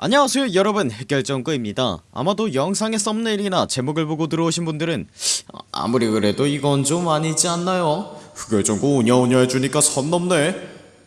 안녕하세요 여러분. 흑열전구입니다. 아마도 영상의 썸네일이나 제목을 보고 들어오신 분들은 아, 아무리 그래도 이건 좀 아니지 않나요? 흑열전구 오냐오냐 해주니까 선 넘네.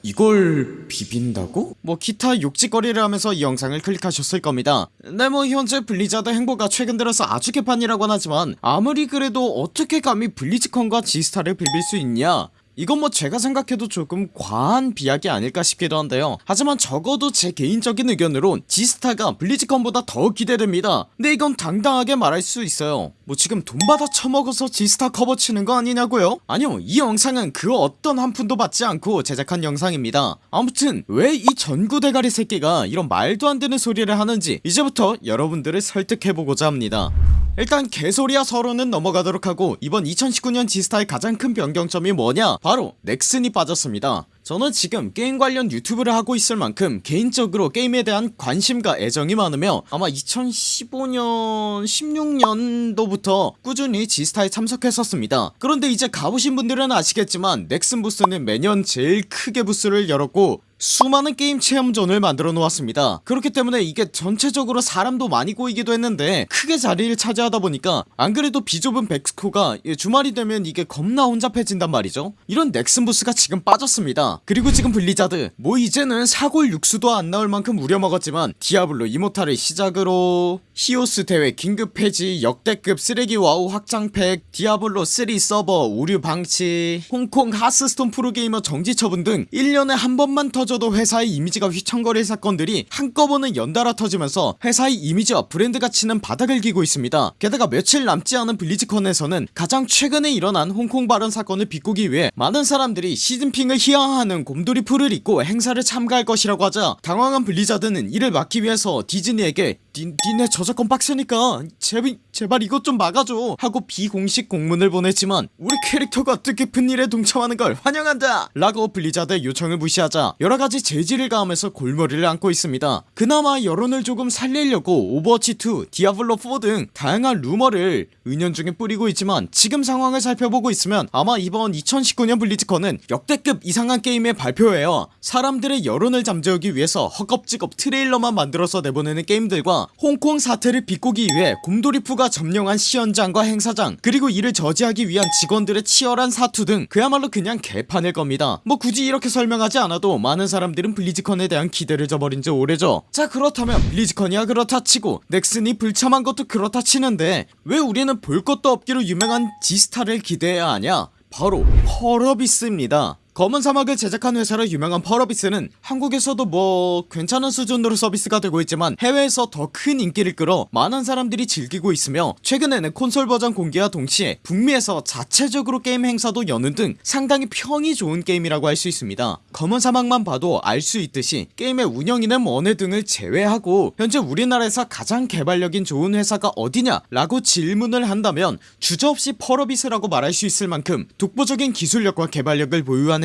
이걸 비빈다고? 뭐 기타 욕짓거리를 하면서 이 영상을 클릭하셨을 겁니다. 네 뭐 현재 블리자드 행보가 최근 들어서 아주 개판이라곤 하지만 아무리 그래도 어떻게 감히 블리즈컨과 지스타를 비빌 수 있냐 이건 뭐 제가 생각해도 조금 과한 비약이 아닐까 싶기도 한데요. 하지만 적어도 제 개인적인 의견으론 지스타가 블리즈컨보다 더 기대됩니다. 근데 이건 당당하게 말할 수 있어요. 뭐 지금 돈 받아 처먹어서 지스타 커버 치는 거 아니냐고요? 아니요 이 영상은 그 어떤 한 푼도 받지 않고 제작한 영상입니다. 아무튼 왜 이 전구 대가리 새끼가 이런 말도 안 되는 소리를 하는지 이제부터 여러분들을 설득해보고자 합니다 일단 개소리야 서론은 넘어가도록 하고 이번 2019년 지스타의 가장 큰 변경점이 뭐냐? 바로 넥슨이 빠졌습니다. 저는 지금 게임 관련 유튜브를 하고 있을 만큼 개인적으로 게임에 대한 관심과 애정이 많으며 아마 2015년 16년도부터 꾸준히 지스타에 참석했었습니다. 그런데 이제 가보신 분들은 아시겠지만 넥슨 부스는 매년 제일 크게 부스를 열었고 수많은 게임 체험존을 만들어 놓았습니다. 그렇기 때문에 이게 전체적으로 사람도 많이 꼬이기도 했는데 크게 자리를 차지하다 보니까 안 그래도 비좁은 벡스코가 주말이 되면 이게 겁나 혼잡해진단 말이죠. 이런 넥슨 부스가 지금 빠졌습니다. 그리고 지금 블리자드 뭐 이제는 사골 육수도 안 나올 만큼 우려먹었지만 디아블로 이모탈을 시작으로 히오스 대회 긴급 폐지 역대급 쓰레기 와우 확장팩 디아블로 3 서버 오류 방치 홍콩 하스스톤 프로게이머 정지 처분 등 1년에 한 번만 터져도 회사의 이미지가 휘청거릴 사건들이 한꺼번에 연달아 터지면서 회사의 이미지와 브랜드 가치는 바닥을 기고 있습니다. 게다가 며칠 남지 않은 블리즈컨에서는 가장 최근에 일어난 홍콩 발언 사건을 비꼬기 위해 많은 사람들이 시진핑을 희화화하는 곰돌이 풀을 입고 행사를 참가할 것이라고 하자 당황한 블리자드는 이를 막기 위해서 디즈니에게 니, 니네 저작권 빡세니까 제발, 제발 이것 좀 막아줘 하고 비공식 공문을 보냈지만 우리 캐릭터가 뜻깊은 일에 동참하는 걸 환영한다 라고 블리자드의 요청을 무시하자 여러가지 제지를 가하면서 골머리를 앓고 있습니다. 그나마 여론을 조금 살리려고 오버워치2 디아블로4 등 다양한 루머를 은연중에 뿌리고 있지만 지금 상황을 살펴보고 있으면 아마 이번 2019년 블리즈컨은 역대급 이상한 게임의 발표회와 사람들의 여론을 잠재우기 위해서 허겁지겁 트레일러만 만들어서 내보내는 게임들과 홍콩 사태를 비꼬기 위해 곰돌이푸가 점령한 시연장과 행사장 그리고 이를 저지하기 위한 직원들의 치열한 사투 등 그야말로 그냥 개판일 겁니다. 뭐 굳이 이렇게 설명하지 않아도 많은 사람들은 블리즈컨에 대한 기대를 저버린지 오래죠. 자 그렇다면 블리즈컨이야 그렇다 치고 넥슨이 불참한 것도 그렇다 치는데 왜 우리는 볼 것도 없기로 유명한 지스타를 기대해야 하냐? 바로 펄어비스입니다 검은 사막을 제작한 회사로 유명한 펄어비스는 한국에서도 뭐 괜찮은 수준으로 서비스가 되고 있지만 해외에서 더 큰 인기를 끌어 많은 사람들이 즐기고 있으며 최근에는 콘솔 버전 공개와 동시에 북미에서 자체적으로 게임 행사도 여는 등 상당히 평이 좋은 게임이라고 할 수 있습니다. 검은 사막만 봐도 알 수 있듯이 게임의 운영이나 원해 등을 제외하고 현재 우리나라에서 가장 개발력이 좋은 회사가 어디냐 라고 질문을 한다면 주저없이 펄어비스라고 말할 수 있을 만큼 독보적인 기술력과 개발력을 보유한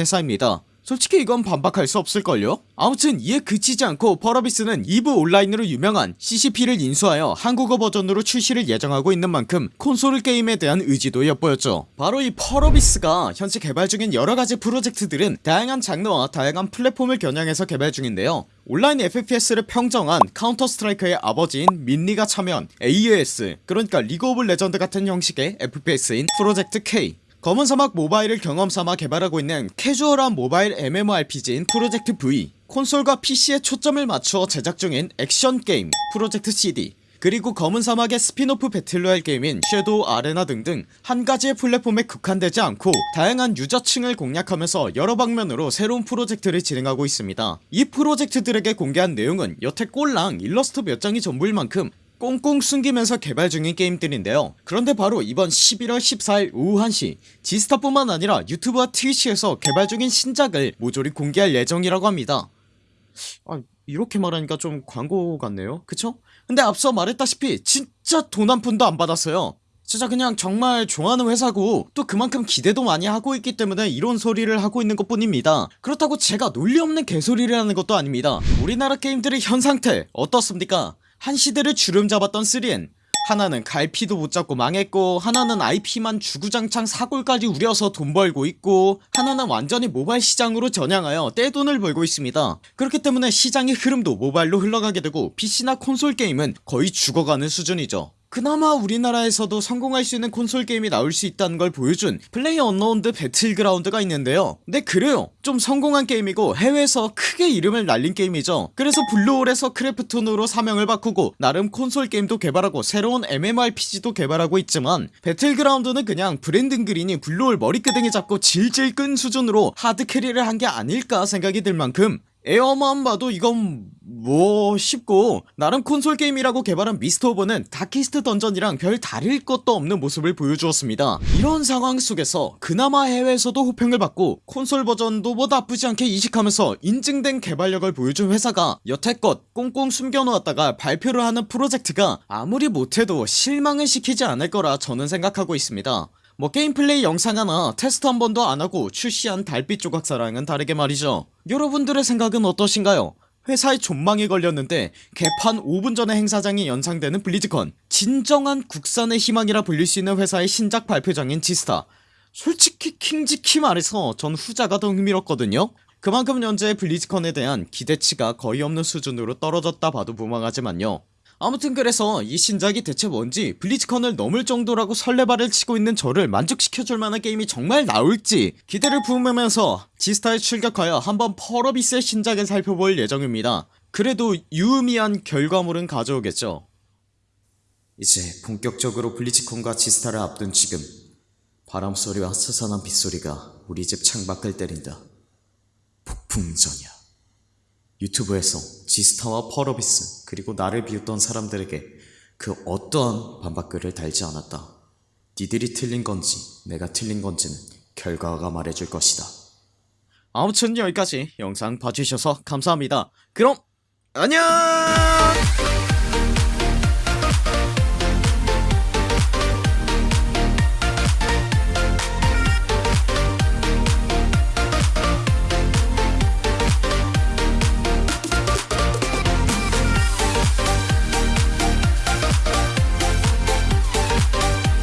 솔직히 이건 반박할 수 없을걸요? 아무튼 이에 그치지 않고 펄어비스는 이브 온라인으로 유명한 CCP를 인수하여 한국어 버전으로 출시를 예정하고 있는 만큼 콘솔 게임에 대한 의지도 엿보였죠. 바로 이 펄어비스가 현재 개발 중인 여러가지 프로젝트들은 다양한 장르와 다양한 플랫폼을 겨냥해서 개발 중인데요. 온라인 FPS를 평정한 카운터 스트라이크의 아버지인 민 리가 참여한 AOS 그러니까 리그 오브 레전드 같은 형식의 FPS인 프로젝트 K 검은 사막 모바일을 경험삼아 개발하고 있는 캐주얼한 모바일 MMORPG인 프로젝트 V. 콘솔과 PC에 초점을 맞추어 제작 중인 액션 게임 프로젝트 CD 그리고 검은 사막의 스핀오프 배틀로얄 게임인 섀도우 아레나 등등 한 가지의 플랫폼에 국한되지 않고 다양한 유저층을 공략하면서 여러 방면으로 새로운 프로젝트를 진행하고 있습니다. 이 프로젝트들에게 공개한 내용은 여태 꼴랑 일러스트 몇 장이 전부일 만큼 꽁꽁 숨기면서 개발 중인 게임들인데요. 그런데 바로 이번 11월 14일 오후 1시 지스타뿐만 아니라 유튜브와 트위치에서 개발 중인 신작을 모조리 공개할 예정이라고 합니다. 아 이렇게 말하니까 좀 광고 같네요. 그쵸? 근데 앞서 말했다시피 진짜 돈 한 푼도 안 받았어요. 진짜 그냥 정말 좋아하는 회사고 또 그만큼 기대도 많이 하고 있기 때문에 이런 소리를 하고 있는 것 뿐입니다. 그렇다고 제가 논리 없는 개소리를 하는 것도 아닙니다. 우리나라 게임들의 현 상태 어떻습니까 한 시대를 주름 잡았던 3N 하나는 갈피도 못 잡고 망했고 하나는 IP만 주구장창 사골까지 우려서 돈 벌고 있고 하나는 완전히 모바일 시장으로 전향하여 떼돈을 벌고 있습니다. 그렇기 때문에 시장의 흐름도 모바일로 흘러가게 되고 PC나 콘솔 게임은 거의 죽어가는 수준이죠 그나마 우리나라에서도 성공할 수 있는 콘솔 게임이 나올 수 있다는 걸 보여준 플레이어 언노운드 배틀그라운드가 있는데요. 네 그래요. 좀 성공한 게임이고 해외에서 크게 이름을 날린 게임이죠. 그래서 블루홀에서 크래프톤으로 사명을 바꾸고 나름 콘솔 게임도 개발하고 새로운 MMORPG도 개발하고 있지만 배틀그라운드는 그냥 브랜든 그린이 블루홀 머리끄댕이 잡고 질질 끈 수준으로 하드캐리를 한 게 아닐까 생각이 들 만큼 에어만 봐도 이건 뭐 싶고 나름 콘솔 게임이라고 개발한 미스터 오버는 다키스트 던전이랑 별 다를 것도 없는 모습을 보여주었습니다. 이런 상황 속에서 그나마 해외에서도 호평을 받고 콘솔 버전도 뭐 나쁘지 않게 이식하면서 인증된 개발력을 보여준 회사가 여태껏 꽁꽁 숨겨놓았다가 발표를 하는 프로젝트가 아무리 못해도 실망을 시키지 않을 거라 저는 생각하고 있습니다 뭐 게임 플레이 영상 하나 테스트 한 번도 안하고 출시한 달빛 조각사랑은 다르게 말이죠. 여러분들의 생각은 어떠신가요? 회사에 존망이 걸렸는데 개판 5분 전에 행사장이 연상되는 블리즈컨. 진정한 국산의 희망이라 불릴 수 있는 회사의 신작 발표장인 지스타. 솔직히 킹직히 말해서 전 후자가 더 흥미롭거든요. 그만큼 현재 블리즈컨에 대한 기대치가 거의 없는 수준으로 떨어졌다 봐도 무방하지만요 아무튼 그래서 이 신작이 대체 뭔지 블리즈컨을 넘을 정도라고 설레발을 치고 있는 저를 만족시켜줄 만한 게임이 정말 나올지 기대를 품으면서 지스타에 출격하여 한번 펄어비스의 신작을 살펴볼 예정입니다. 그래도 유의미한 결과물은 가져오겠죠. 이제 본격적으로 블리즈컨과 지스타를 앞둔 지금 바람소리와 스산한 빗소리가 우리 집 창밖을 때린다. 폭풍전야 유튜브에서 지스타와 펄어비스 그리고 나를 비웃던 사람들에게 그 어떠한 반박글을 달지 않았다. 니들이 틀린 건지 내가 틀린 건지는 결과가 말해줄 것이다. 아무튼 여기까지 영상 봐주셔서 감사합니다. 그럼 안녕